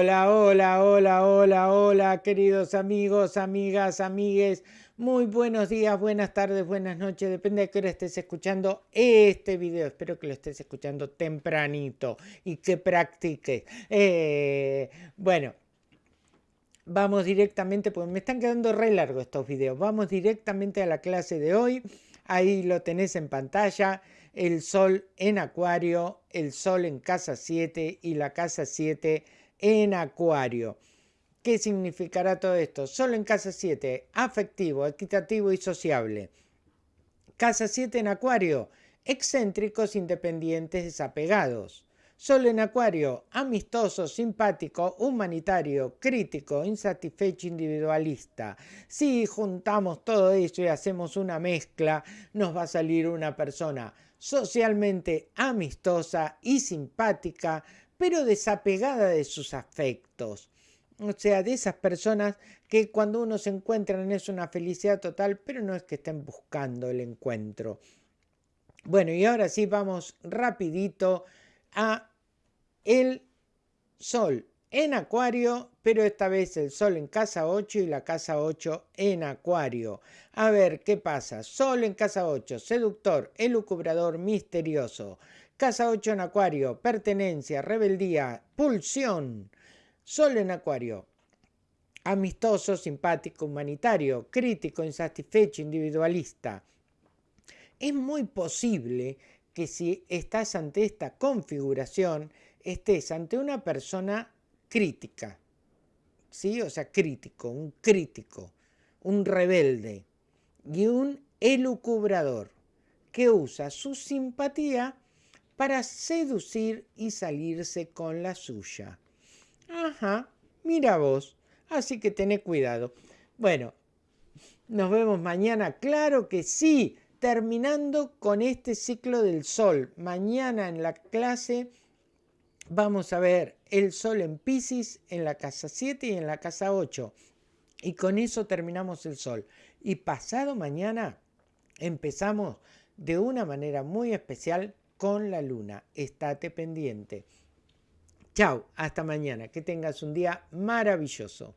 Hola, hola, hola, hola, hola, queridos amigos, amigas, amigues. Muy buenos días, buenas tardes, buenas noches. Depende de qué hora estés escuchando este video. Espero que lo estés escuchando tempranito y que practiques. Eh, bueno, vamos directamente, porque me están quedando re largos estos videos. Vamos directamente a la clase de hoy. Ahí lo tenés en pantalla. El sol en acuario, el sol en casa 7 y la casa 7 en Acuario. ¿Qué significará todo esto? Solo en casa 7, afectivo, equitativo y sociable. Casa 7 en Acuario, excéntricos, independientes, desapegados. Solo en Acuario, amistoso, simpático, humanitario, crítico, insatisfecho, individualista. Si juntamos todo eso y hacemos una mezcla, nos va a salir una persona socialmente amistosa y simpática, pero desapegada de sus afectos. O sea, de esas personas que cuando uno se encuentra es una felicidad total, pero no es que estén buscando el encuentro. Bueno, y ahora sí vamos rapidito a el sol en acuario, pero esta vez el sol en casa 8 y la casa 8 en acuario. A ver, ¿qué pasa? Sol en casa 8, seductor, elucubrador, misterioso. Casa 8 en Acuario, pertenencia, rebeldía, pulsión. Sol en Acuario, amistoso, simpático, humanitario, crítico, insatisfecho, individualista. Es muy posible que si estás ante esta configuración, estés ante una persona crítica, ¿sí? O sea, crítico, un crítico, un rebelde y un elucubrador que usa su simpatía para seducir y salirse con la suya. Ajá, mira vos, así que tené cuidado. Bueno, nos vemos mañana, claro que sí, terminando con este ciclo del sol. Mañana en la clase vamos a ver el sol en Pisces en la casa 7 y en la casa 8. Y con eso terminamos el sol. Y pasado mañana empezamos de una manera muy especial con la luna. Estate pendiente. Chao, hasta mañana. Que tengas un día maravilloso.